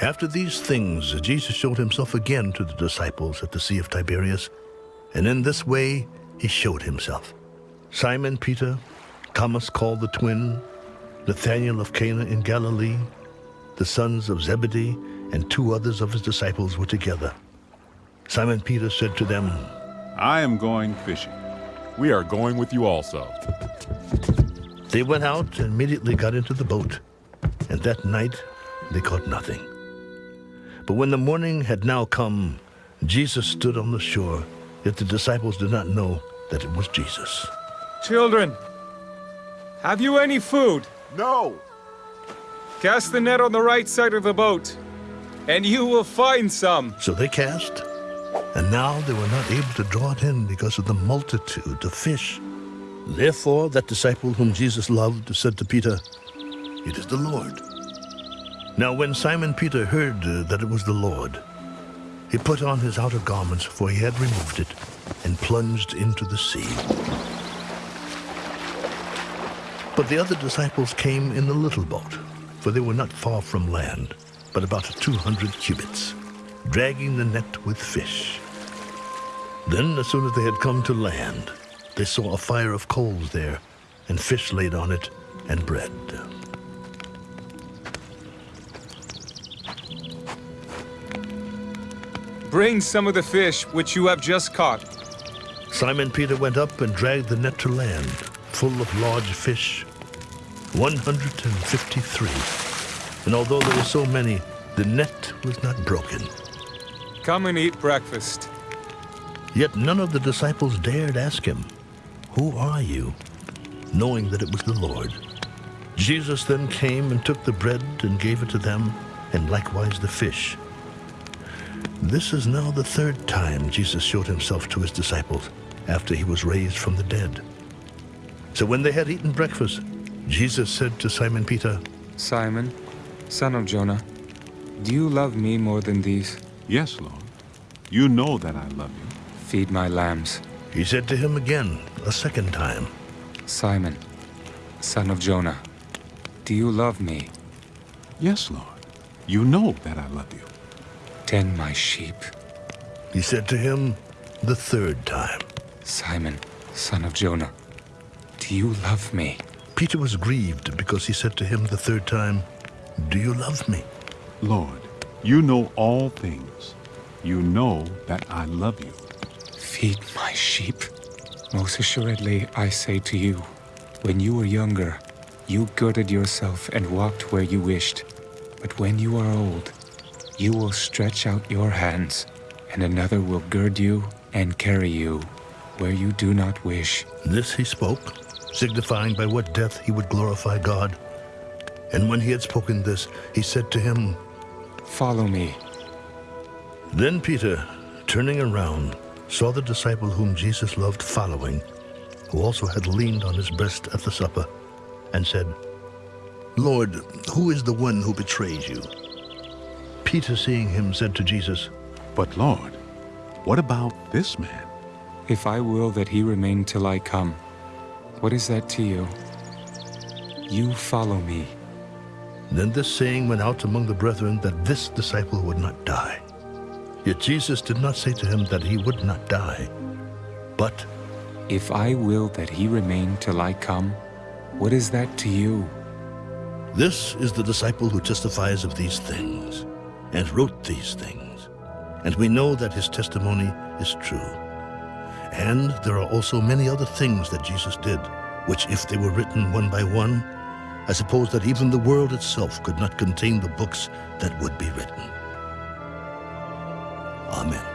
After these things, Jesus showed himself again to the disciples at the Sea of Tiberias, and in this way he showed himself. Simon Peter, Thomas called the twin, Nathanael of Cana in Galilee, the sons of Zebedee, and two others of his disciples were together. Simon Peter said to them, I am going fishing. We are going with you also. They went out and immediately got into the boat, and that night they caught nothing. But when the morning had now come, Jesus stood on the shore, yet the disciples did not know that it was Jesus. Children, have you any food? No! Cast the net on the right side of the boat, and you will find some. So they cast, and now they were not able to draw it in because of the multitude of fish. Therefore, that disciple whom Jesus loved said to Peter, It is the Lord. Now when Simon Peter heard uh, that it was the Lord, he put on his outer garments, for he had removed it, and plunged into the sea. But the other disciples came in the little boat, for they were not far from land, but about 200 cubits, dragging the net with fish. Then, as soon as they had come to land, they saw a fire of coals there, and fish laid on it, and bread. Bring some of the fish which you have just caught. Simon Peter went up and dragged the net to land, full of large fish, 153. And although there were so many, the net was not broken. Come and eat breakfast. Yet none of the disciples dared ask him, Who are you? knowing that it was the Lord. Jesus then came and took the bread and gave it to them, and likewise the fish. This is now the third time Jesus showed himself to his disciples after he was raised from the dead. So when they had eaten breakfast, Jesus said to Simon Peter, Simon, son of Jonah, do you love me more than these? Yes, Lord. You know that I love you. Feed my lambs. He said to him again, a second time, Simon, son of Jonah, do you love me? Yes, Lord. You know that I love you. Tend my sheep. He said to him the third time. Simon, son of Jonah, do you love me? Peter was grieved because he said to him the third time, Do you love me? Lord, you know all things. You know that I love you. Feed my sheep. Most assuredly, I say to you, when you were younger, you girded yourself and walked where you wished. But when you are old, you will stretch out your hands, and another will gird you and carry you where you do not wish. This he spoke, signifying by what death he would glorify God. And when he had spoken this, he said to him, Follow me. Then Peter, turning around, saw the disciple whom Jesus loved following, who also had leaned on his breast at the supper, and said, Lord, who is the one who betrays you? Peter, seeing him, said to Jesus, But Lord, what about this man? If I will that he remain till I come, what is that to you? You follow me. Then this saying went out among the brethren that this disciple would not die. Yet Jesus did not say to him that he would not die, but, If I will that he remain till I come, what is that to you? This is the disciple who testifies of these things, and wrote these things. And we know that his testimony is true. And there are also many other things that Jesus did, which if they were written one by one, I suppose that even the world itself could not contain the books that would be written. Amen.